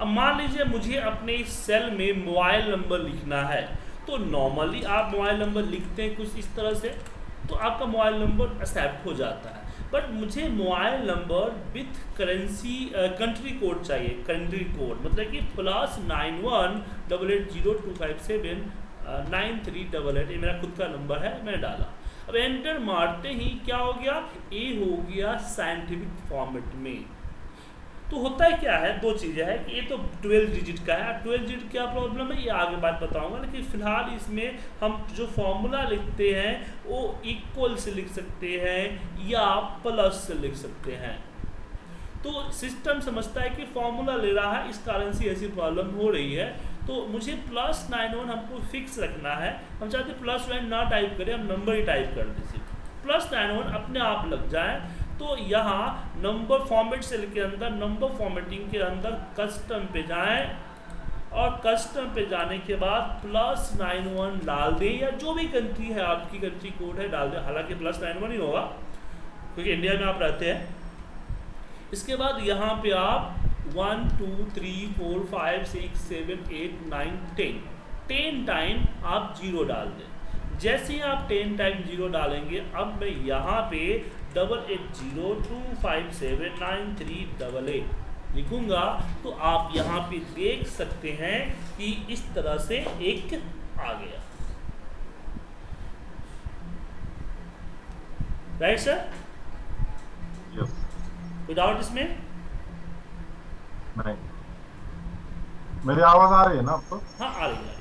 अब मान लीजिए मुझे अपने इस सेल में मोबाइल नंबर लिखना है तो नॉर्मली आप मोबाइल नंबर लिखते हैं कुछ इस तरह से तो आपका मोबाइल नंबर एक्सेप्ट हो जाता है। बट मुझे mobile number with currency country code चाहिए कंट्री कोड मतलब कि plus nine one double eight zero two five seven nine three double eight ये मेरा खुद का नंबर है, मैंने डाला। अब एंटर मारते ही क्या हो गया? ए हो गया साइंटिफिक फॉर्मेट में। तो होता है क्या है? दो चीज़ें हैं। कि ये तो ट्वेल्व डिजिट का है। ट्वेल्व डिजिट क्या प्रॉब्लम है? ये आगे बात बताऊँगा। लेकिन फ़िलहाल इसमें हम जो फॉर्मूला लिखते हैं, वो इक्वल से लिख सकते हैं या प्लस से लिख सकते हैं। तो सिस्टम समझता है कि फॉर्मूला ले रहा है। इस कारण से ऐसी प्रॉब्लम हो रही है। तो मुझे प्लस नाइन वन हमको फिक्स रखना है। हम चाहते प्लस नाइन ना टाइप करें, हम नंबर ही टाइप कर दें सिर्फ़। प्लस नाइन वन अपने आप लग जाए। तो यहाँ नंबर फॉर्मेट सेल के अंदर नंबर फॉर्मेटिंग के अंदर कस्टम पे जाएँ और कस्टम पे जाने के बाद प्लस नाइन वन डाल दें या जो भी कंट्री है, आपकी कंट्री कोड है, डाल दें। हालाँकि प्लस नाइन वन ही होगा, क्योंकि इंडिया में आप रहते हैं। इसके बाद यहाँ पे आप one two three four five six seven eight nine ten ten time आप ज़ीरो डाल दें। जैसे ही आप टेन टाइम ज़ीरो डालेंगे अब मैं यहाँ पे double eight zero two five seven nine three double eight लिखूँगा। तो आप यहाँ पे देख सकते हैं कि इस तरह से एक आ गया। राइट सर यस कोई डाउट इसमें नहीं मेरी आवाज़ आ रही है ना आपको? हाँ आ रही है।